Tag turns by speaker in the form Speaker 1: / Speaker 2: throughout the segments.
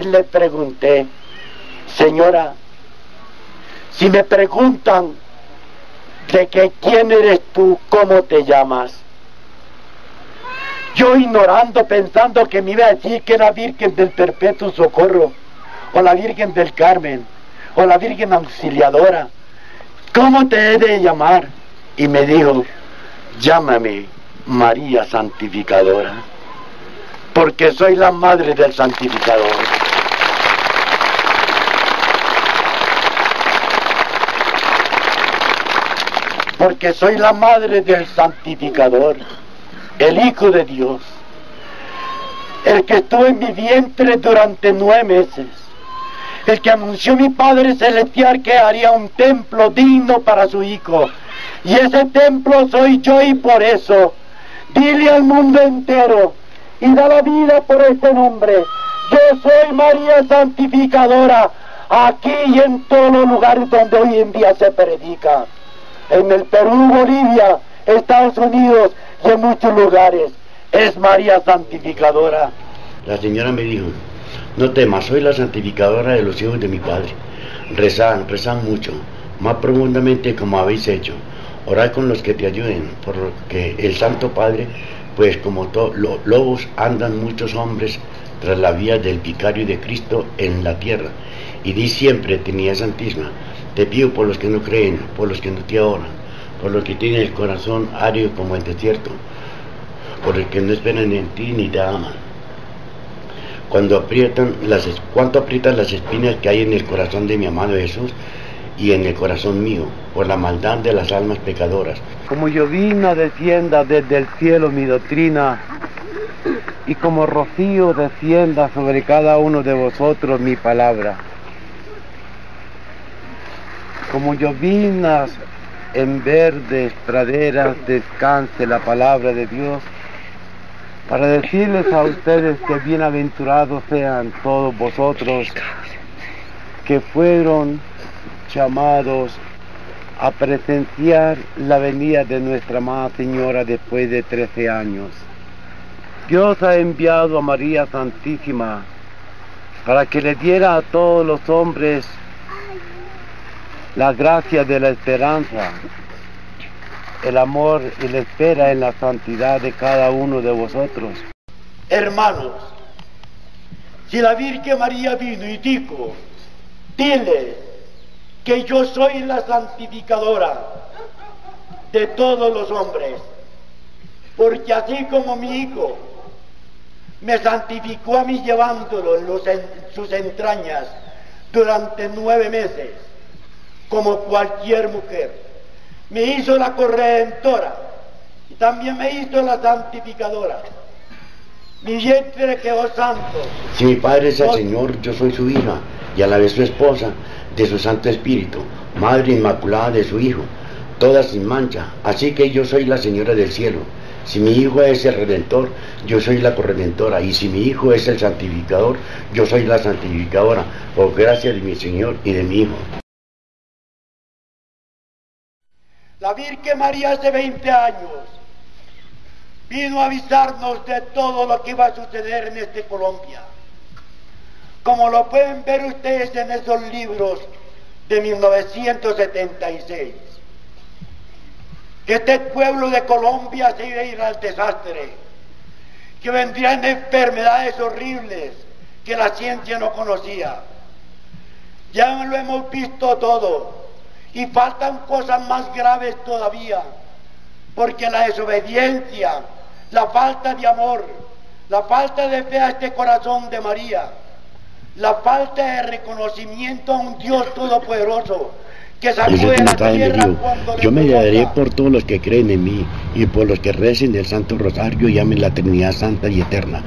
Speaker 1: le pregunté, señora, si me preguntan de que quién eres tú, cómo te llamas, yo ignorando, pensando que me iba a decir que era Virgen del Perpetuo Socorro, o la Virgen del Carmen, o la Virgen Auxiliadora, ¿cómo te he de llamar? Y me dijo, llámame María Santificadora, porque soy la madre del Santificador. Porque soy la madre del Santificador, el Hijo de Dios, el que estuvo en mi vientre durante nueve meses el que anunció mi Padre Celestial que haría un templo digno para su Hijo. Y ese templo soy yo y por eso dile al mundo entero y da la vida por este nombre. Yo soy María Santificadora aquí y en todos los lugares donde hoy en día se predica. En el Perú, Bolivia, Estados Unidos y en muchos lugares. Es María Santificadora.
Speaker 2: La señora me dijo, no temas, soy la santificadora de los hijos de mi Padre. Rezad, rezad mucho, más profundamente como habéis hecho. Orad con los que te ayuden, porque el Santo Padre, pues como los lobos andan muchos hombres tras la vía del vicario de Cristo en la tierra. Y di siempre, tenía Santísima, te pido por los que no creen, por los que no te adoran, por los que tienen el corazón árido como el desierto, por los que no esperan en ti ni te aman cuando aprietan las, cuánto las espinas que hay en el corazón de mi amado Jesús y en el corazón mío, por la maldad de las almas pecadoras.
Speaker 1: Como llovina descienda desde el cielo mi doctrina, y como rocío descienda sobre cada uno de vosotros mi palabra. Como llovinas en verdes praderas descanse la palabra de Dios para decirles a ustedes que bienaventurados sean todos vosotros que fueron llamados a presenciar la venida de nuestra Amada Señora después de 13 años. Dios ha enviado a María Santísima para que le diera a todos los hombres la gracia de la esperanza el amor y la espera en la santidad de cada uno de vosotros. Hermanos, si la Virgen María vino y dijo, dile que yo soy la santificadora de todos los hombres, porque así como mi hijo me santificó a mí llevándolo en, sus entrañas durante nueve meses, como cualquier mujer me hizo la corredentora y también me hizo la santificadora. Mi vientre quedó santo.
Speaker 2: Si mi Padre es el Señor, yo soy su hija y a la vez su esposa de su Santo Espíritu, Madre Inmaculada de su Hijo, toda sin mancha. Así que yo soy la Señora del cielo. Si mi Hijo es el Redentor, yo soy la corredentora. Y si mi Hijo es el Santificador, yo soy la santificadora, por gracia de mi Señor y de mi Hijo.
Speaker 1: La Virgen María hace 20 años vino a avisarnos de todo lo que iba a suceder en este Colombia. Como lo pueden ver ustedes en esos libros de 1976. Que este pueblo de Colombia se iba a ir al desastre, que vendrían enfermedades horribles que la ciencia no conocía. Ya lo hemos visto todo. Y faltan cosas más graves todavía, porque la desobediencia, la falta de amor, la falta de fe a este corazón de María, la falta de reconocimiento a un Dios todopoderoso,
Speaker 2: yo me daré por todos los que creen en mí y por los que recen el Santo Rosario y amen la Trinidad Santa y Eterna.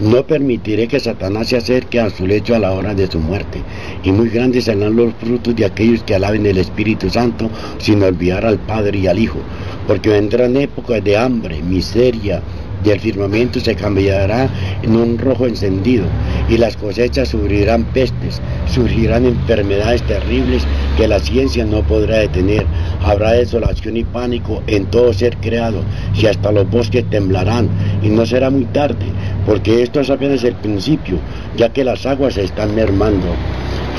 Speaker 2: No permitiré que Satanás se acerque a su lecho a la hora de su muerte. Y muy grandes serán los frutos de aquellos que alaben el Espíritu Santo sin olvidar al Padre y al Hijo. Porque vendrán épocas de hambre, miseria, y el firmamento se cambiará en un rojo encendido, y las cosechas sufrirán pestes, surgirán enfermedades terribles que la ciencia no podrá detener. Habrá desolación y pánico en todo ser creado, y hasta los bosques temblarán, y no será muy tarde, porque esto es apenas el principio. ya que las aguas se están mermando.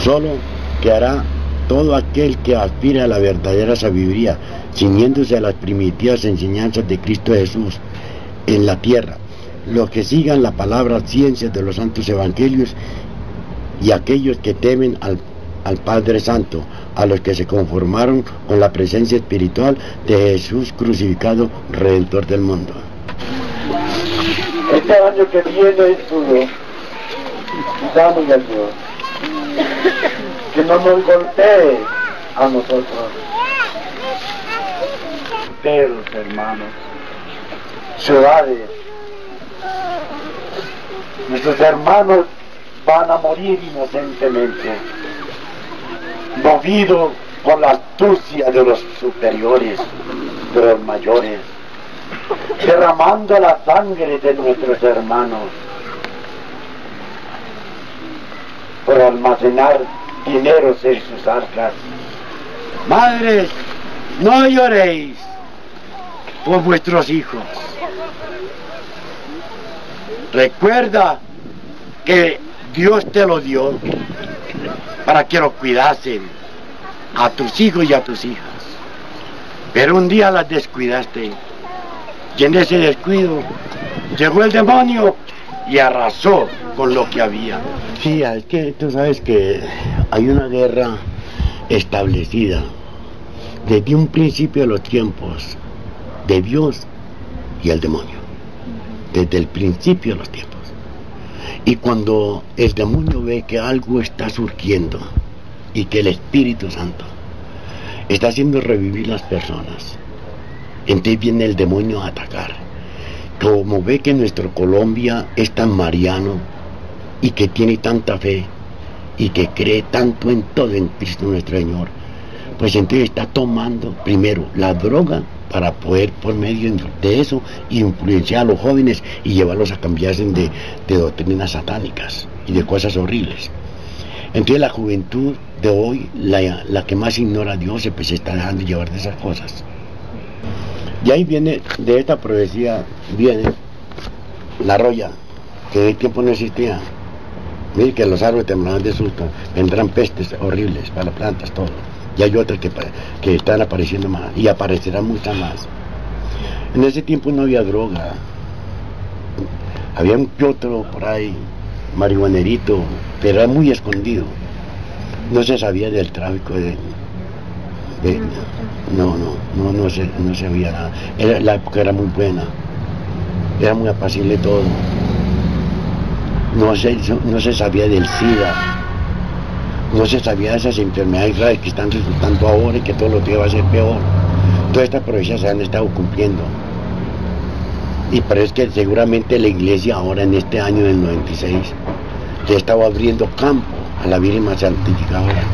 Speaker 2: Solo quedará todo aquel que aspire a la verdadera sabiduría, ciñéndose a las primitivas enseñanzas de Cristo Jesús en la tierra. Los que sigan la palabra ciencia de los santos evangelios y aquellos que temen al, al Padre Santo, a los que se conformaron con la presencia espiritual de Jesús crucificado, Redentor del mundo.
Speaker 1: Este año que viene es duro. Dame a Dios. Que no nos golpee a nosotros. Hermanos. Ciudades. Nuestros hermanos van a morir inocentemente, movidos por la astucia de los superiores, de los mayores derramando la sangre de nuestros hermanos por almacenar dineros en sus arcas. Madres, no lloréis por vuestros hijos. Recuerda que Dios te lo dio para que lo cuidasen a tus hijos y a tus hijas. Pero un día las descuidaste y en ese descuido llegó el demonio y arrasó con lo que había.
Speaker 2: Sí, es que tú sabes que hay una guerra establecida desde un principio de los tiempos de Dios y el demonio. Desde el principio de los tiempos. Y cuando el demonio ve que algo está surgiendo y que el Espíritu Santo está haciendo revivir las personas, entonces viene el demonio a atacar. Como ve que nuestro Colombia es tan mariano y que tiene tanta fe y que cree tanto en todo en Cristo nuestro Señor, pues entonces está tomando primero la droga para poder por medio de eso influenciar a los jóvenes y llevarlos a cambiarse de, doctrinas satánicas y de cosas horribles. Entonces la juventud de hoy, la, la que más ignora a Dios, pues se está dejando llevar de esas cosas. Y ahí viene, de esta profecía, viene la roya, que de tiempo no existía. Mire que los árboles temblarán de susto, vendrán pestes horribles para las plantas, todo. Y hay otras que, que están apareciendo más, y aparecerán muchas más. En ese tiempo no había droga. Había un otro por ahí, marihuanerito, pero era muy escondido. No se sabía del tráfico de, no, no, no, no se, no sabía nada. Era, la época era muy buena, era muy apacible todo. No se, no se sabía del SIDA, no se sabía de esas enfermedades graves que están resultando ahora y que todo lo que va a ser peor. Todas estas profecías se han estado cumpliendo. Y parece que seguramente la iglesia ahora en este año del 96 le estaba abriendo campo a la Virgen más santificadora.